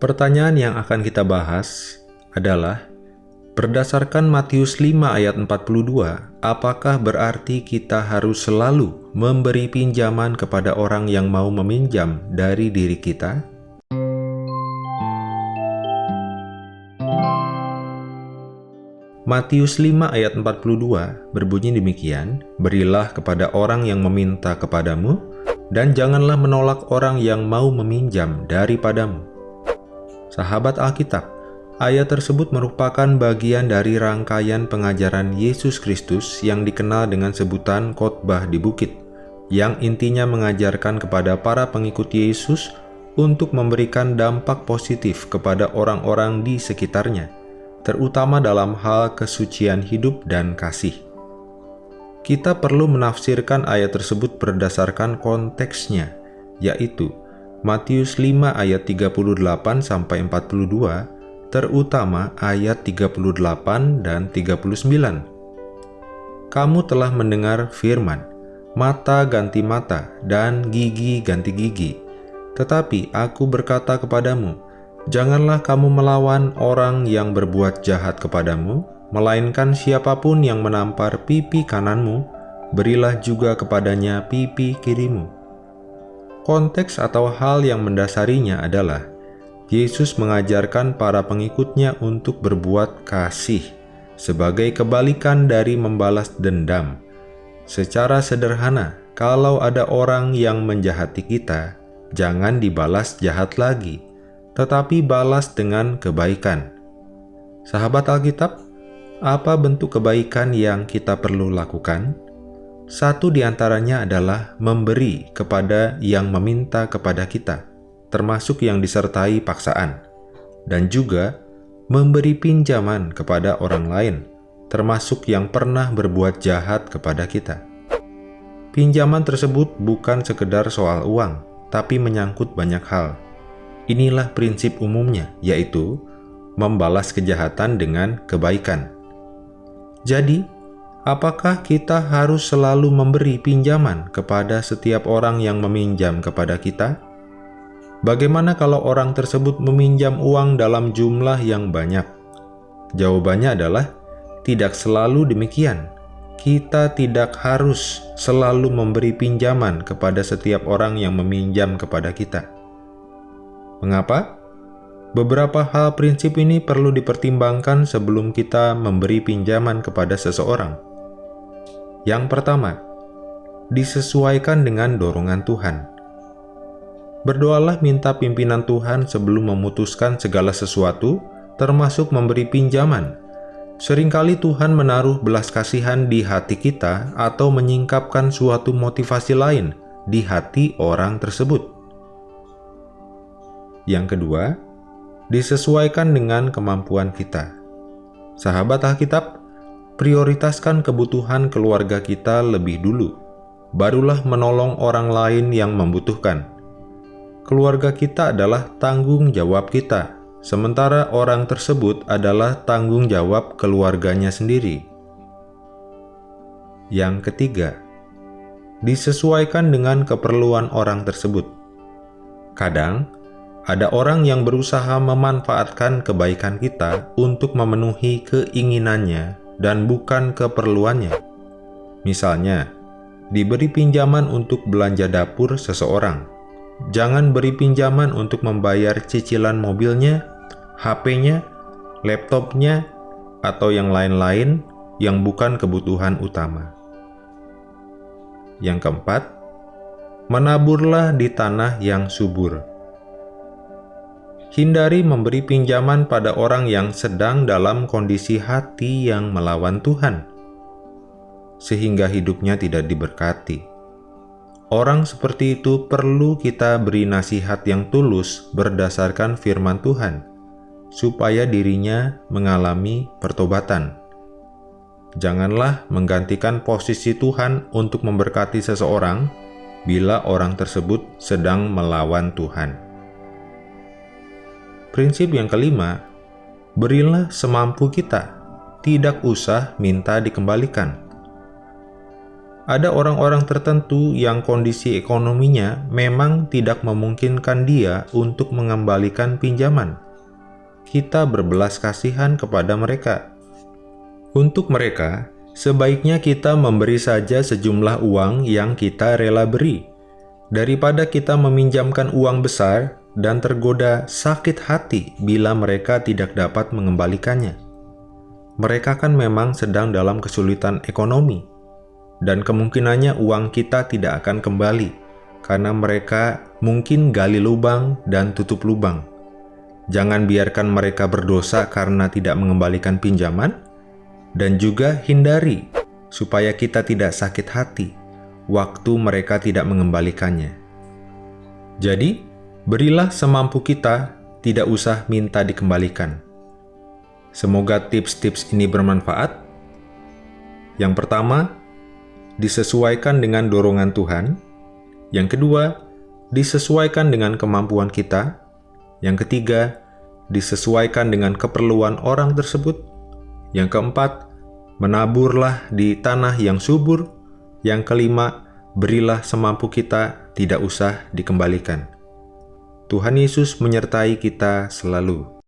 Pertanyaan yang akan kita bahas adalah, berdasarkan Matius 5 ayat 42, apakah berarti kita harus selalu memberi pinjaman kepada orang yang mau meminjam dari diri kita? Matius 5 ayat 42 berbunyi demikian, Berilah kepada orang yang meminta kepadamu, dan janganlah menolak orang yang mau meminjam daripadamu. Sahabat Alkitab, ayat tersebut merupakan bagian dari rangkaian pengajaran Yesus Kristus yang dikenal dengan sebutan khotbah di bukit, yang intinya mengajarkan kepada para pengikut Yesus untuk memberikan dampak positif kepada orang-orang di sekitarnya terutama dalam hal kesucian hidup dan kasih. Kita perlu menafsirkan ayat tersebut berdasarkan konteksnya, yaitu Matius 5 ayat 38 sampai 42, terutama ayat 38 dan 39. Kamu telah mendengar firman, mata ganti mata dan gigi ganti gigi. Tetapi aku berkata kepadamu, Janganlah kamu melawan orang yang berbuat jahat kepadamu, melainkan siapa pun yang menampar pipi kananmu, berilah juga kepadanya pipi kirimu. Konteks atau hal yang mendasarinya adalah Yesus mengajarkan para pengikutnya untuk berbuat kasih sebagai kebalikan dari membalas dendam. Secara sederhana, kalau ada orang yang menjahati kita, jangan dibalas jahat lagi tetapi balas dengan kebaikan. Sahabat Alkitab, apa bentuk kebaikan yang kita perlu lakukan? Satu di antaranya adalah memberi kepada yang meminta kepada kita, termasuk yang disertai paksaan, dan juga memberi pinjaman kepada orang lain, termasuk yang pernah berbuat jahat kepada kita. Pinjaman tersebut bukan sekedar soal uang, tapi menyangkut banyak hal, Inilah prinsip umumnya, yaitu membalas kejahatan dengan kebaikan. Jadi, apakah kita harus selalu memberi pinjaman kepada setiap orang yang meminjam kepada kita? Bagaimana kalau orang tersebut meminjam uang dalam jumlah yang banyak? Jawabannya adalah tidak selalu demikian. Kita tidak harus selalu memberi pinjaman kepada setiap orang yang meminjam kepada kita. Mengapa? Beberapa hal prinsip ini perlu dipertimbangkan sebelum kita memberi pinjaman kepada seseorang. Yang pertama, disesuaikan dengan dorongan Tuhan. Berdoalah minta pimpinan Tuhan sebelum memutuskan segala sesuatu, termasuk memberi pinjaman. Seringkali Tuhan menaruh belas kasihan di hati kita atau menyingkapkan suatu motivasi lain di hati orang tersebut. Yang kedua, disesuaikan dengan kemampuan kita. Sahabat Alkitab, prioritaskan kebutuhan keluarga kita lebih dulu, barulah menolong orang lain yang membutuhkan. Keluarga kita adalah tanggung jawab kita, sementara orang tersebut adalah tanggung jawab keluarganya sendiri. Yang ketiga, disesuaikan dengan keperluan orang tersebut. Kadang, ada orang yang berusaha memanfaatkan kebaikan kita untuk memenuhi keinginannya dan bukan keperluannya. Misalnya, diberi pinjaman untuk belanja dapur seseorang. Jangan beri pinjaman untuk membayar cicilan mobilnya, HP-nya, laptopnya, atau yang lain-lain yang bukan kebutuhan utama. Yang keempat, menaburlah di tanah yang subur. Hindari memberi pinjaman pada orang yang sedang dalam kondisi hati yang melawan Tuhan, sehingga hidupnya tidak diberkati. Orang seperti itu perlu kita beri nasihat yang tulus berdasarkan firman Tuhan, supaya dirinya mengalami pertobatan. Janganlah menggantikan posisi Tuhan untuk memberkati seseorang bila orang tersebut sedang melawan Tuhan. Prinsip yang kelima, berilah semampu kita, tidak usah minta dikembalikan. ada orang-orang tertentu yang kondisi ekonominya memang tidak memungkinkan dia untuk mengembalikan pinjaman. Kita berbelas kasihan kepada mereka. Untuk mereka, sebaiknya kita memberi saja sejumlah uang yang kita rela beri, daripada kita meminjamkan uang besar dan tergoda sakit hati bila mereka tidak dapat mengembalikannya. Mereka kan memang sedang dalam kesulitan ekonomi, dan kemungkinannya uang kita tidak akan kembali karena mereka mungkin gali lubang dan tutup lubang. Jangan biarkan mereka berdosa karena tidak mengembalikan pinjaman, dan juga hindari supaya kita tidak sakit hati waktu mereka tidak mengembalikannya. Jadi, berilah semampu kita, tidak usah minta dikembalikan. Semoga tips-tips ini bermanfaat. Yang pertama, disesuaikan dengan dorongan Tuhan. Yang kedua, disesuaikan dengan kemampuan kita. Yang ketiga, disesuaikan dengan keperluan orang tersebut. Yang keempat, menaburlah di tanah yang subur. Yang kelima, berilah semampu kita, tidak usah dikembalikan. Tuhan Yesus menyertai kita selalu.